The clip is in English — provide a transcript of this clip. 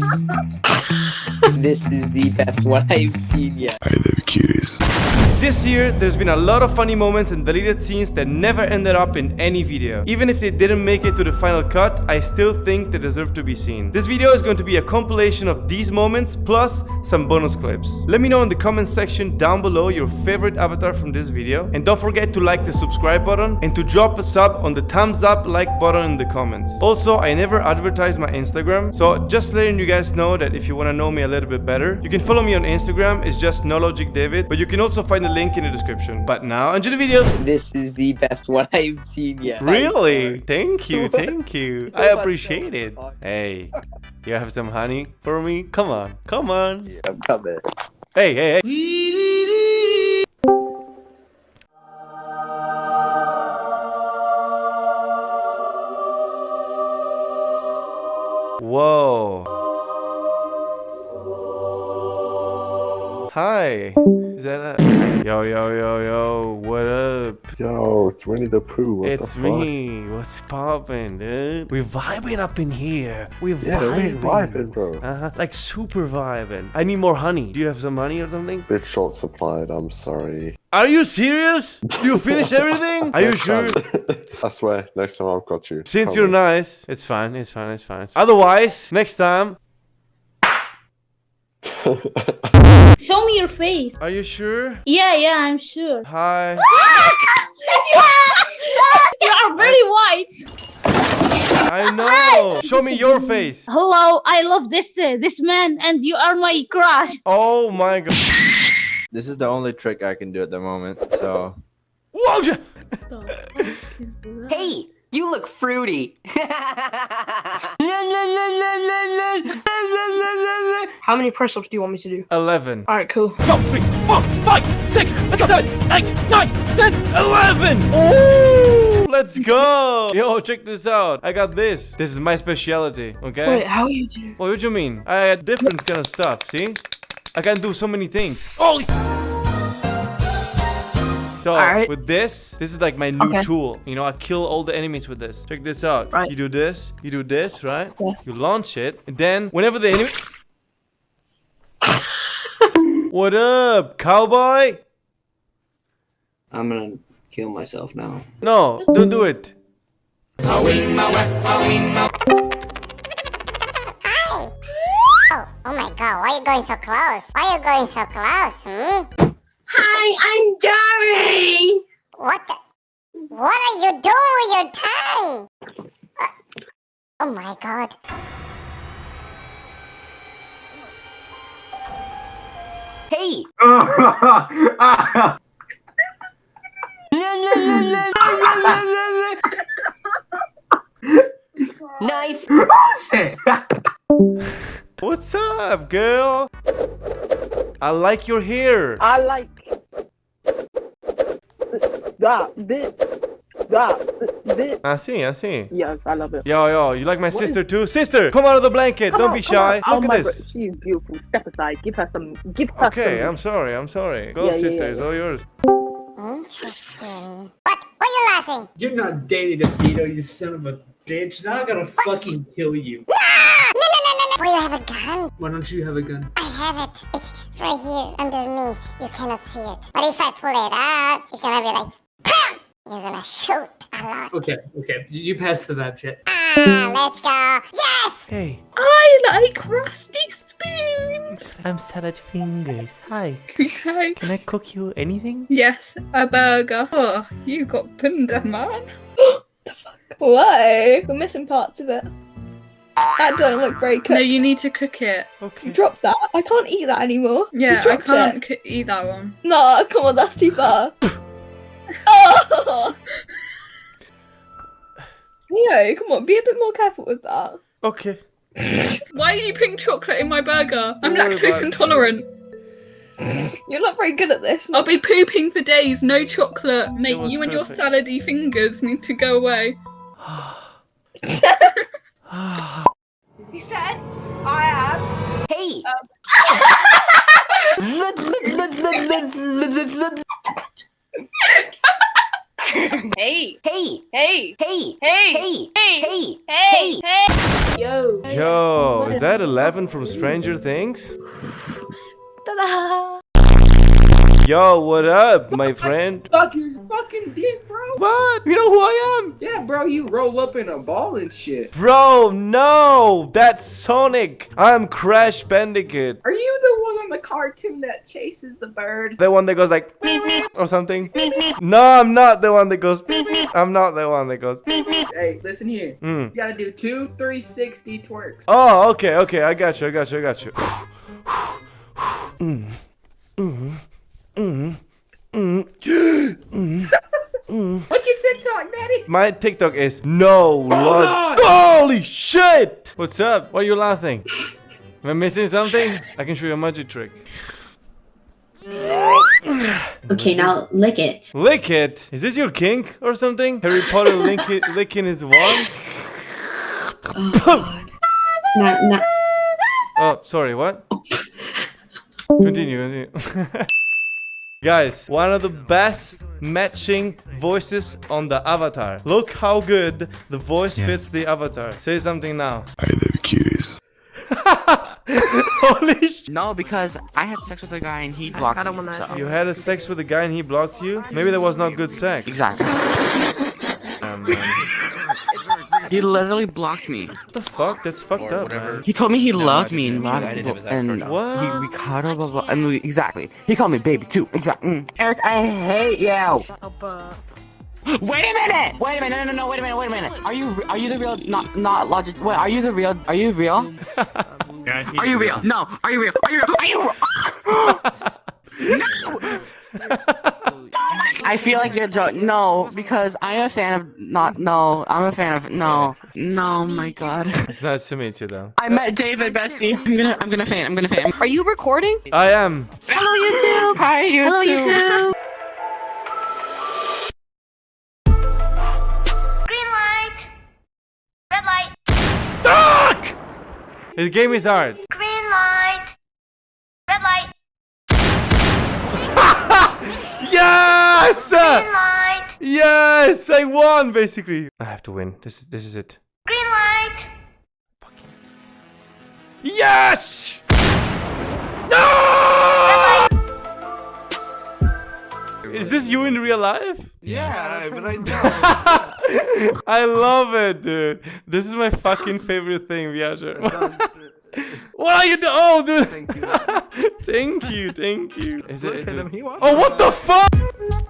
ha ha ha this is the best one I've seen yet. I love cuties. This year, there's been a lot of funny moments and deleted scenes that never ended up in any video. Even if they didn't make it to the final cut, I still think they deserve to be seen. This video is going to be a compilation of these moments plus some bonus clips. Let me know in the comment section down below your favorite avatar from this video. And don't forget to like the subscribe button and to drop a sub on the thumbs up like button in the comments. Also, I never advertise my Instagram, so just letting you guys know that if you want to know me a little bit better, you can follow me on Instagram, it's just NoLogicDavid, but you can also find the link in the description. But now, enjoy the video! This is the best one I've seen yet. Really? Thank you, thank you. I appreciate it. Hey, you have some honey for me? Come on, come on. Yeah, I'm coming. Hey, hey, hey. Whoa. Hi. Is that a... Yo, yo, yo, yo. What up? Yo, it's Winnie the Pooh. What it's the me. What's poppin', dude? We're vibing up in here. We're Yeah, vibing. we vibing, bro. Uh-huh. Like super vibing. I need more honey. Do you have some honey or something? Bit short supplied. I'm sorry. Are you serious? You finished everything? Are you sure? I swear, next time I've got you. Since you're nice, it's fine, it's fine, it's fine. Otherwise, next time, Show me your face. are you sure? Yeah, yeah, I'm sure. Hi. you are very white. I know. Show me your face. Hello, I love this uh, this man, and you are my crush. Oh my god. This is the only trick I can do at the moment, so... Whoa! Hey, you look fruity. How many press ups do you want me to do? 11. Alright, cool. Go, three, four, five, six, let's go, seven, eight, nine, ten, eleven. Ooh, let's go. Yo, check this out. I got this. This is my specialty, okay? Wait, how you do? What do you mean? I had different kind of stuff, see? I can do so many things. Holy So Alright. with this, this is like my new Okay. tool. You know, I kill all the enemies with this. Check this out. Right. You do this, you do this, right? Yeah. You launch it, and then whenever the enemy What up, cowboy? I'm gonna kill myself now. No, don't do it. Hi! Oh, oh my god, why are you going so close? Why are you going so close, hmm? Hi, I'm Dory. What the? What are you doing with your tongue? Uh, oh my god. Hey, knife. Oh, What's up, girl? I like your hair. I like that, this, that, this. I see, I see. Yes, I love it. Yo, yo, you like my What sister too? Sister, come out of the blanket. Come Don't on, be shy. Oh Look my at bro- this. She's beautiful. Step aside. Give her some. Give her some. Okay, some. I'm sorry. I'm sorry. Go, Yeah, yeah, sister. yeah, It's all yours. Interesting. What? Why are you laughing? You're not Danny DeVito, you son of a bitch. Now I gotta fucking kill you. Ah! No, no, no, no, no. Why you have a gun? Why don't you have a gun? I have it. It's right here underneath. You cannot see it. But if I pull it out, it's gonna be like, PAM! You're gonna shoot a lot. Okay, okay. You you pass the vibe shit. Ah, let's go. Yes! Hey, I like rusty spoons. I'm Salad Fingers. Hi. Okay. Can I cook you anything? Yes, a burger. Oh, you got bunda, man. the fuck? Why? We're missing parts of it. That don't look very cooked. No, you need to cook it. Okay. Drop that. I can't eat that anymore. You Yeah, I can't It. eat that one. No, come on, that's too far. oh! Leo, come on, be a bit more careful with that. Okay. Why are you putting chocolate in my burger? I'm Don't worry lactose about it. intolerant. You're not very good at this. I'll be pooping for days. No chocolate. Mate, was you and your perfect. salady fingers need to go away. He said, I have. Hey. Um, hey, Hey. hey, Hey. hey, Hey. hey, Hey. hey, hey. Yo. Yo, is that 11 from Stranger Things? Ta-da! Yo, what up, my friend? Fuck his fucking dick, bro. What? You know who I am? Yeah, bro, you roll up in a ball and shit. Bro, no! That's Sonic! I'm Crash Bandicoot. Are you the one on the cartoon that chases the bird? The one that goes like or something? No, I'm not the one that goes I'm not the one that goes Hey, listen here. Mm. You gotta do two 360 twerks. Oh, okay, okay, I got you, I got you, I got you. Mm, mm, mm, mm, mm, mm. What's your TikTok, daddy? My TikTok is no Lord. on. Holy shit! What's up? Why are you laughing? Am I missing something? I can show you a magic trick. Okay, now lick it. Lick it. Is this your kink or something? Harry Potter lick it, licking his wand? Oh god. Now, now, Oh, sorry, what? Continue, continue. Guys, one of the best matching voices on the avatar. Look how good the voice fits the avatar. Say something now. I love cuties. Holy sh! No, because I had sex with a guy and he blocked I me. so- You had a sex with a guy and he blocked you? Maybe that was not good sex. Exactly. Um. He literally blocked me. What the fuck? That's fucked up, man. He told me he loved me and loved and What? he we cuddled, blah, blah, and we exactly. He called me baby too. Exactly. Mm. Eric, I hate you. Wait a minute! Wait a minute! No, no, no! Wait a minute! Wait a minute! Are you are you the real? Not not logic. Wait, are you the real? Are you real? Are you real? No. Are you real? Are you real? Are you? Real? no. I feel like you're joking. No, because I'm a fan of not. No, I'm a fan of no. No, my God. It's nice to meet you, though. I met David, bestie. I'm gonna, I'm gonna faint. I'm gonna faint. Are you recording? I am. Hello, YouTube. Hi, you Hello, YouTube. This game is hard. Green light. Red light. Yes! Green light. Yes! I won, basically. I have to win. This is this is it. Green light. Yes! This you in real life? Yeah, but I I love it, dude. This is my fucking favorite thing, Viager. what are you doing? Oh, dude. Thank you. thank you. Thank you. Is it? Look at him, he oh, what the fuck?